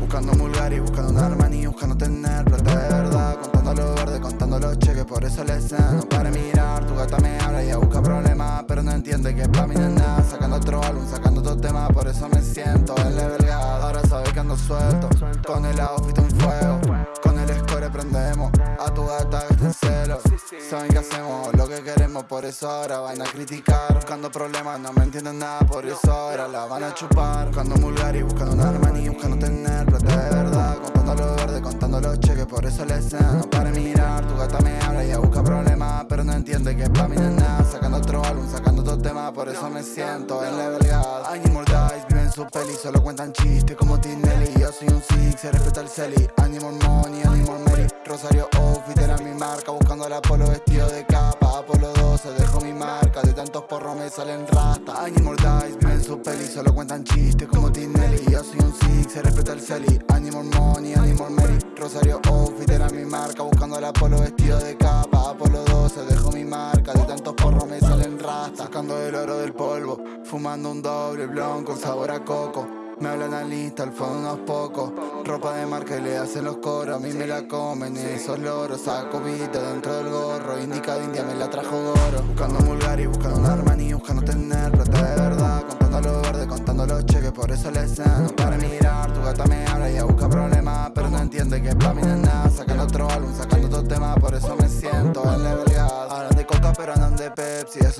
Buscando mulgar y buscando un Armani, buscando tener plata de verdad. Contando lo verde, contando los cheques, por eso le No para mirar, tu gata me habla y ya busca problemas Pero no entiende que pa' mí no es nada Sacando otro álbum, sacando otro tema, por eso me siento el level Ahora sabe que ando suelto, con el outfit un fuego prendemos, a tu gata que en celo. Saben que hacemos lo que queremos, por eso ahora van a criticar. Buscando problemas, no me entienden nada, por eso ahora la van a chupar. Buscando mulgar y buscando un Armani, buscando tener plata de verdad. Contando lo verde, contando los cheques, por eso le No para mirar, tu gata me habla y ya busca problemas Pero no entiende que pa' mí no es nada. Sacando otro álbum, sacando otro tema, por eso me siento en Dice, viven su peli, solo cuentan chistes como Tinelli Yo soy un six, se respeta el celi. Animal Money, Animal Mary. Rosario Outfit era mi marca Buscando la polo vestido de capa. Apolo 12, dejo mi marca. De tantos porros me salen rata Animal Dice, viven su peli, solo cuentan chistes como Tinelli Yo soy un six, se respeta el celi. Animal Money, Animal Mary. Rosario Outfit era mi marca Buscando la polo vestido de capa. Apolo 12, dejo rata Sacando el oro del polvo Fumando un doble blon con sabor a coco. Me hablan al lista, al fondo unos pocos. Ropa de marca y le hacen los coros A mí me la comen. Esos loros Saco vita dentro del gorro. Indica de India me la trajo Goro. Buscando mulgar y buscando un Armani Buscando tener plata de verdad Contando lo verde, contando los cheques Por eso le No para mirar Tu gata me habla y ya busca problemas Pero no entiende que pa' mí no es nada. Sacando otro álbum, sacando otro tema Por eso me siento. En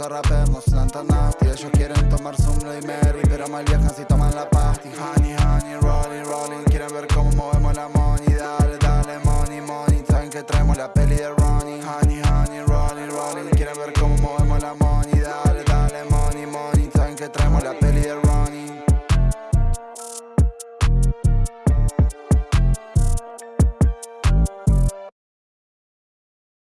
rappers no son tan nasty. Ellos quieren tomar su y Mary Pero mal viajan si toman la pasta. Honey, honey, rolling, rolling. Quieren ver cómo movemos la money. Dale, dale, money, money. Saben que traemos la peli de Ronnie. Honey, honey, rolling, rolling. Quieren ver cómo movemos la money. Dale, dale, money, money. Saben que traemos la peli de